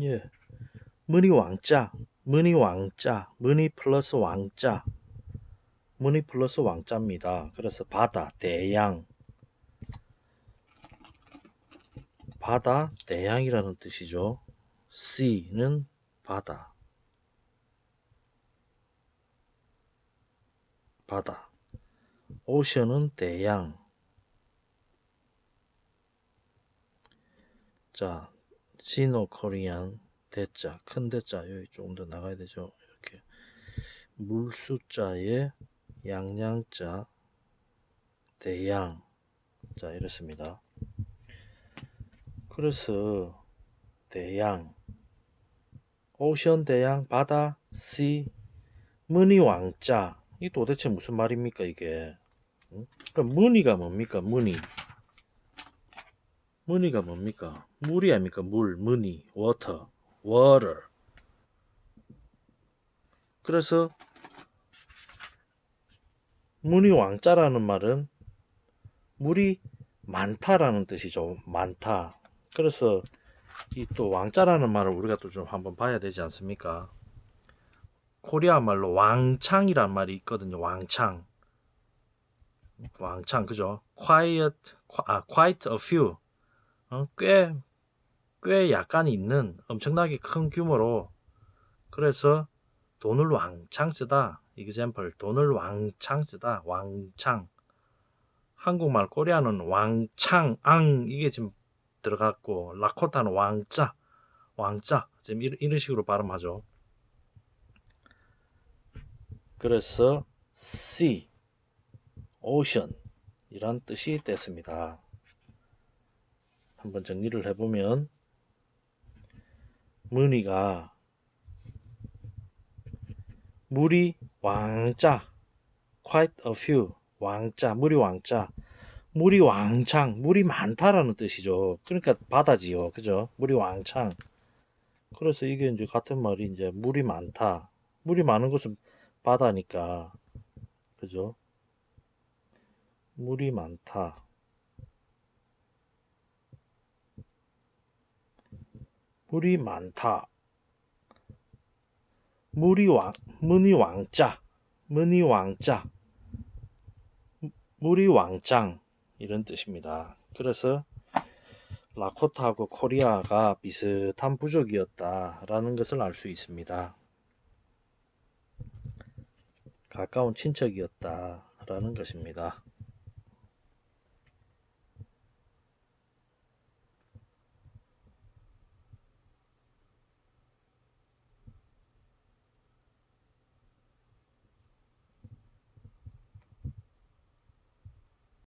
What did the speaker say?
예. 문이 왕자, 문이 왕자, 문이 플러스 왕자, 문이 플러스 왕자입니다. 그래서 바다, 대양, 바다, 대양이라는 뜻이죠. Sea는 바다, 바다. 오션은 대양. 자, 시노 코리안 대자, 큰 대자 여기 조금 더 나가야 되죠. 이렇게 물숫자에 양양자, 대양. 자, 이렇습니다. 그래서 대양, 오션 대양, 바다, 시, 문이 왕자. 이 도대체 무슨 말입니까 이게? 응? 그럼 문이가 뭡니까? 문이. 문이가 뭡니까? 물이 아닙니까? 물, 문이, water, water. 그래서 문이 왕자라는 말은 물이 많다라는 뜻이죠. 많다. 그래서 이 또 왕자라는 말을 우리가 또 좀 한번 봐야 되지 않습니까? 코리아 말로 왕창이란 말이 있거든요. 왕창. 왕창 그죠? quiet 아 quite a few. 어, 꽤, 꽤 약간 있는 엄청나게 큰 규모로 그래서 돈을 왕창 쓰다. Example 돈을 왕창 쓰다. 왕창. 한국말 코리아는 왕창 앙. 이게 지금 들어갔고 라코타는 왕자 왕자 지금 이런, 이런 식으로 발음하죠. 그래서 sea ocean. 이란 뜻이 됐습니다 한번 정리를 해보면 문의가 물이 왕자 quite a few 왕자 물이 왕자 물이 왕창 물이 많다라는 뜻이죠. 그러니까 바다지요. 그죠? 물이 왕창. 그래서 이게 이제 같은 말이 이제 물이 많다. 물이 많은 곳은 바다니까. 그죠? 물이 많다 물이 많다. 물이 왕, 문이 왕자, 문이 왕자, 물이 왕짱 이런 뜻입니다. 그래서 라코타하고 코리아가 비슷한 부족이었다라는 것을 알 수 있습니다. 가까운 친척이었다라는 것입니다.